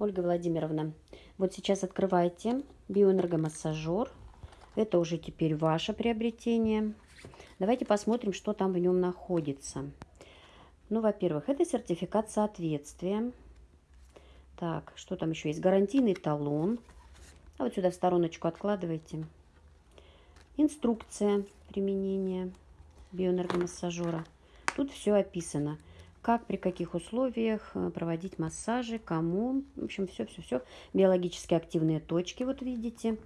Ольга Владимировна, вот сейчас открывайте биоэнергомассажер. Это уже теперь ваше приобретение. Давайте посмотрим, что там в нем находится. Ну, во-первых, это сертификат соответствия. Так, что там еще есть? Гарантийный талон. А вот сюда в стороночку откладывайте. Инструкция применения биоэнергомассажера. Тут все описано как, при каких условиях э, проводить массажи, кому. В общем, все-все-все. Биологически активные точки, вот видите.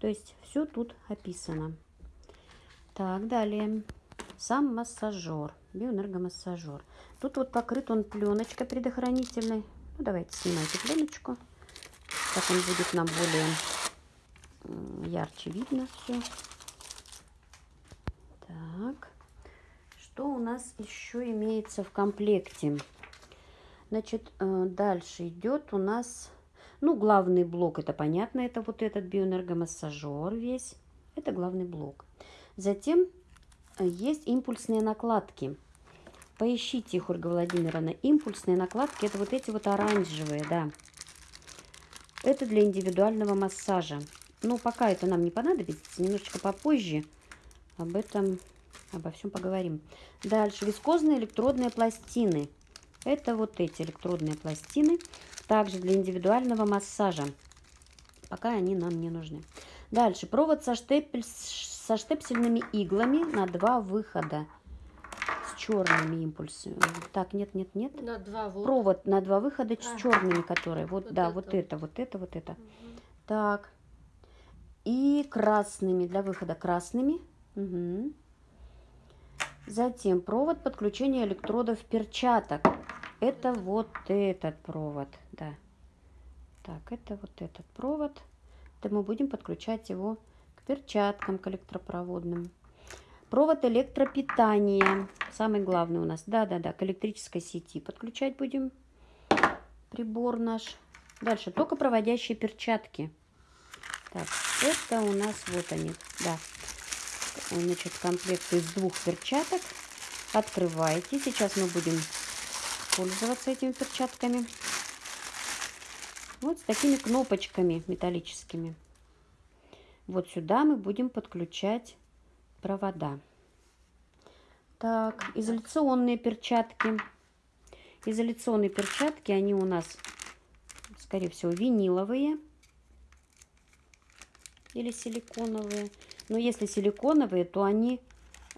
То есть все тут описано. Так, далее. Сам массажер, биоэнергомассажер. Тут вот покрыт он пленочкой предохранительной. Ну, давайте снимайте пленочку. Так он будет нам более ярче видно все. Так. Что у нас еще имеется в комплекте? Значит, э, дальше идет у нас, ну, главный блок, это понятно, это вот этот биоэнергомассажер весь. Это главный блок. Затем э, есть импульсные накладки. Поищите их, Ольга Владимировна. Импульсные накладки, это вот эти вот оранжевые, да. Это для индивидуального массажа. Ну, пока это нам не понадобится, немножечко попозже об этом Обо всем поговорим. Дальше. Вискозные электродные пластины. Это вот эти электродные пластины. Также для индивидуального массажа. Пока они нам не нужны. Дальше. Провод со, штепель, со штепсельными иглами на два выхода. С черными импульсами. Так, нет, нет, нет. На два вот. Провод на два выхода а. с черными, которые. Вот, вот да, это. вот это, вот это, вот это. Угу. Так. И красными, для выхода красными. Угу. Затем провод подключения электродов перчаток. Это вот этот провод, да. Так, это вот этот провод. Это мы будем подключать его к перчаткам, к электропроводным. Провод электропитания. Самый главный у нас. Да-да-да, к электрической сети подключать будем прибор наш. Дальше токопроводящие перчатки. Так, это у нас вот они. Да, значит, комплект из двух перчаток. Открывайте. Сейчас мы будем пользоваться этими перчатками. Вот с такими кнопочками металлическими. Вот сюда мы будем подключать провода. Так, изоляционные перчатки. Изоляционные перчатки, они у нас, скорее всего, виниловые или силиконовые. Но если силиконовые, то они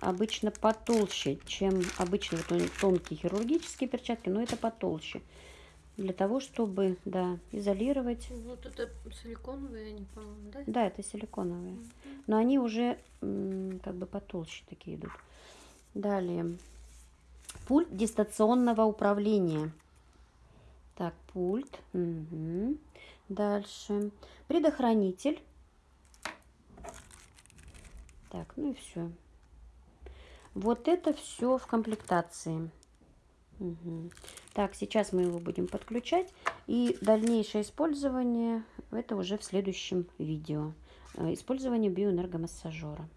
обычно потолще, чем обычно вот тонкие хирургические перчатки, но это потолще. Для того, чтобы, да, изолировать. Вот это силиконовые, они, по-моему, да? Да, это силиконовые. Угу. Но они уже как бы потолще такие идут. Далее. Пульт дистанционного управления. Так, пульт. Угу. Дальше. Предохранитель так, ну и все. Вот это все в комплектации. Угу. Так, сейчас мы его будем подключать. И дальнейшее использование, это уже в следующем видео. Э, использование биоэнергомассажера.